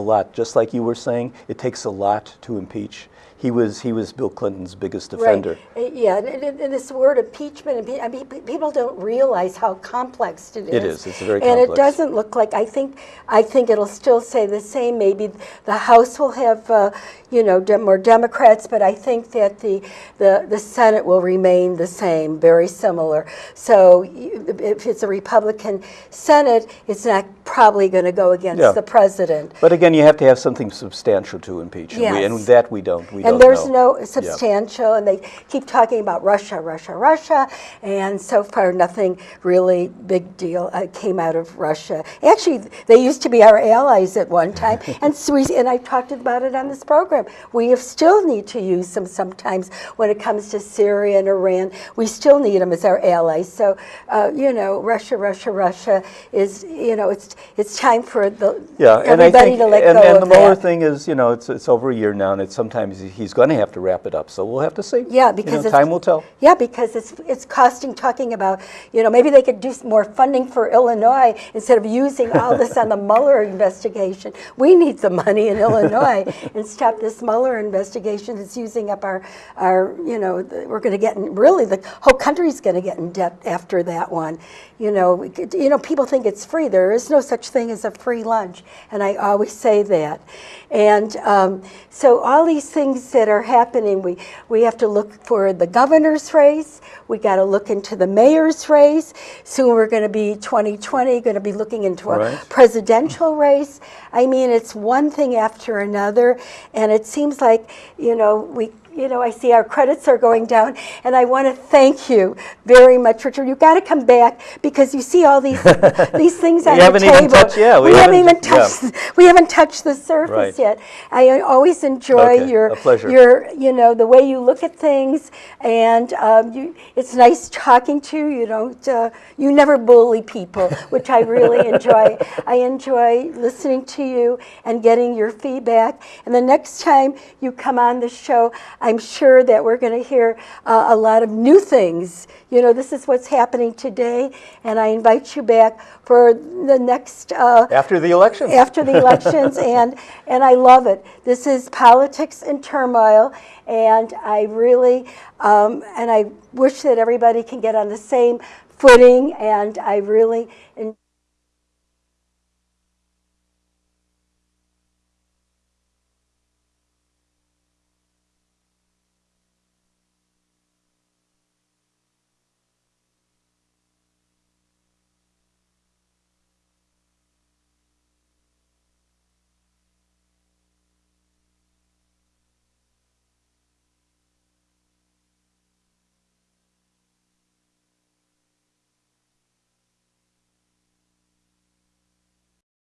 A lot, just like you were saying, it takes a lot to impeach. He was, he was Bill Clinton's biggest defender. Right. Uh, Yeah, and, and- and this word impeachment, impe- I mean, people don't realize how complex it is. It is. It's very And it doesn't look like, I think, I think it'll still say the same. Maybe the House will have, uh, you know, de- more Democrats, but I think that the, the, the Senate will remain the same, very similar. So if it's a Republican Senate, it's not probably going to go against Yeah. the president. But again, you have to have something substantial to impeach, and, we, and that we don't. We And don't there's know. no substantial, and they keep talking about Russia, Russia, Russia, and so far nothing really big deal uh, came out of Russia. Actually, they used to be our allies at one time, and so we, and I talked about it on this program. We have still need to use them sometimes when it comes to Syria and Iran. We still need them as our allies. So, uh, you know, Russia, Russia, Russia is, you know, it's it's time for the Yeah, everybody think, to let and, go and of the Mueller that. thing is, you know, it's it's over a year now, and it's sometimes he's going to have to wrap it up. So we'll have to see. Yeah, You because know, it's, time will tell. Yeah, because it's it's costing. Talking about, you know, maybe they could do some more funding for Illinois instead of using all this on the Mueller investigation. We need the money in Illinois and stop this Mueller investigation that's using up our our. You know, the, we're going to get in, really the whole country's going to get in debt after that one. You know, we could, you know, people think it's free. There is no such thing as a free lunch, and I always say that. And um, so all these things that are happening, we, we have to look for the governor's race. We got to look into the mayor's race. Soon we're going to be 2020, going to be looking into a Right. presidential race. I mean, it's one thing after another, and it seems like you know we. You know, I see our credits are going down, and I want to thank you very much, Richard. You've got to come back because you see all these these things on We the haven't table. even touched- yeah, we haven't haven't- even touched. We haven't touched the surface Right. yet. I always enjoy Okay, your your you know the way you look at things, and um, you, it's nice talking to you. You don't uh, you never bully people, which I really enjoy. I enjoy listening to you and getting your feedback. And the next time you come on the show, I'm sure that we're going to hear uh, a lot of new things. You know, this is what's happening today, and I invite you back for the next. Uh, After the election. after the elections, and and I love it. This is politics in turmoil, and I really um, and I wish that everybody can get on the same footing, and I really.